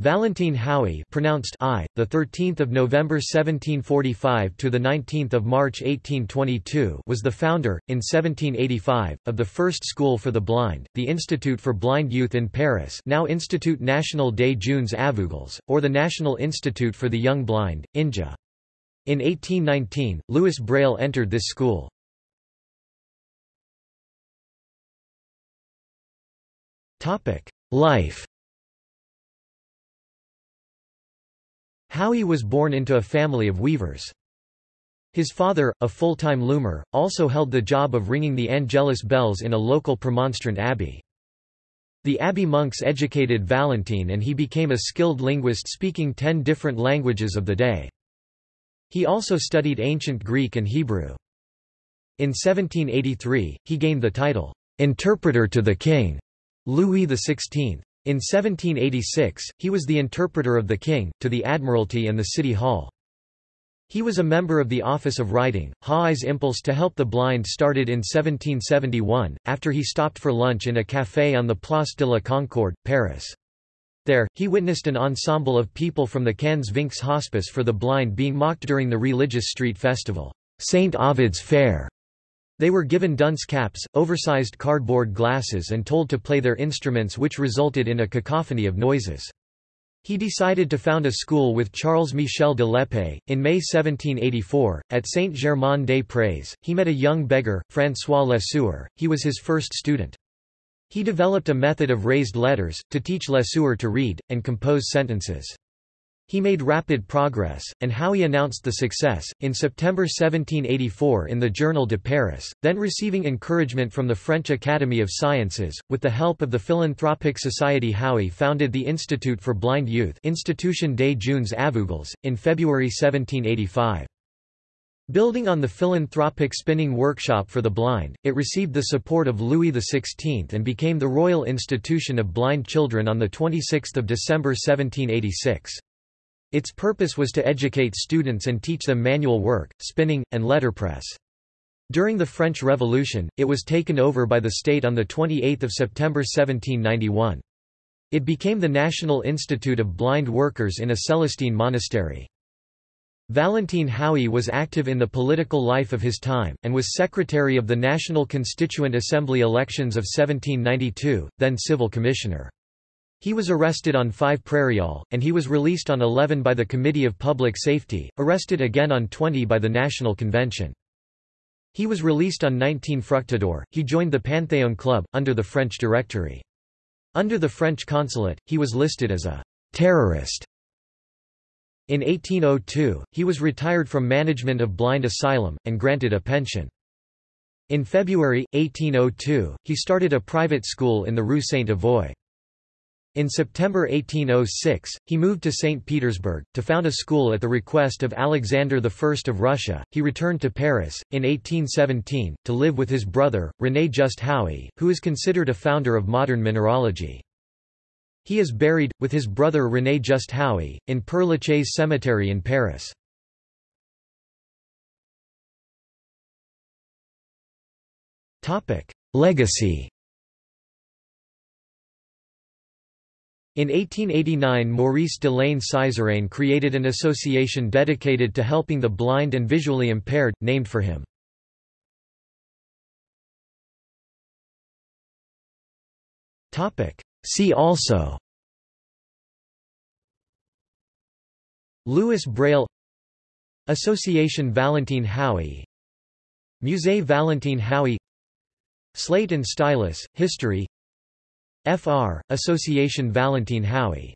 Valentine Haüy pronounced I, the 13th of November 1745 to the 19th of March 1822 was the founder in 1785 of the first school for the blind, the Institute for Blind Youth in Paris, now Institut National des Jeunes Aveugles, or the National Institute for the Young Blind, INJA. In 1819, Louis Braille entered this school. Topic: Life Haüy was born into a family of weavers. His father, a full-time loomer, also held the job of ringing the Angelus bells in a local Premonstrant abbey. The abbey monks educated Valentine and he became a skilled linguist speaking ten different languages of the day. He also studied ancient Greek and Hebrew. In 1783, he gained the title, "'Interpreter to the King' Louis XVI. In 1786, he was the interpreter of the king, to the Admiralty and the City Hall. He was a member of the Office of Writing. Haüy's impulse to help the blind started in 1771, after he stopped for lunch in a café on the Place de la Concorde, Paris. There, he witnessed an ensemble of people from the Quinze-Vingts Hospice for the Blind being mocked during the religious street festival, St. Ovid's Fair. They were given dunce caps, oversized cardboard glasses and told to play their instruments which resulted in a cacophony of noises. He decided to found a school with Charles Michel de l'Épée. In May 1784, at Saint-Germain-des-Prés, he met a young beggar, François Lesueur, he was his first student. He developed a method of raised letters, to teach Lesueur to read, and compose sentences. He made rapid progress, and Haüy announced the success, in September 1784 in the Journal de Paris, then receiving encouragement from the French Academy of Sciences. With the help of the philanthropic society Haüy founded the Institute for Blind Youth Institution des Jeunes Aveugles, in February 1785. Building on the philanthropic spinning workshop for the blind, it received the support of Louis XVI and became the Royal Institution of Blind Children on 26 December 1786. Its purpose was to educate students and teach them manual work, spinning, and letterpress. During the French Revolution, it was taken over by the state on 28 September 1791. It became the National Institute of Blind Workers in a Celestine monastery. Valentine Haüy was active in the political life of his time, and was secretary of the National Constituent Assembly elections of 1792, then civil commissioner. He was arrested on 5 Prairial, and he was released on 11 by the Committee of Public Safety, arrested again on 20 by the National Convention. He was released on 19 Fructidor. He joined the Panthéon Club, under the French Directory. Under the French consulate, he was listed as a terrorist. In 1802, he was retired from management of Blind Asylum, and granted a pension. In February, 1802, he started a private school in the Rue Saint-Avoy. In September 1806, he moved to St. Petersburg, to found a school at the request of Alexander I of Russia. He returned to Paris, in 1817, to live with his brother, René Just Haüy, who is considered a founder of modern mineralogy. He is buried, with his brother René Just Haüy, in Père Lachaise Cemetery in Paris. Legacy In 1889 Maurice de la Sizeranne created an association dedicated to helping the blind and visually impaired, named for him. See also Louis Braille Association Valentine Haüy Musée Valentine Haüy Slate and Stylus, History Fr. Association Valentine Haüy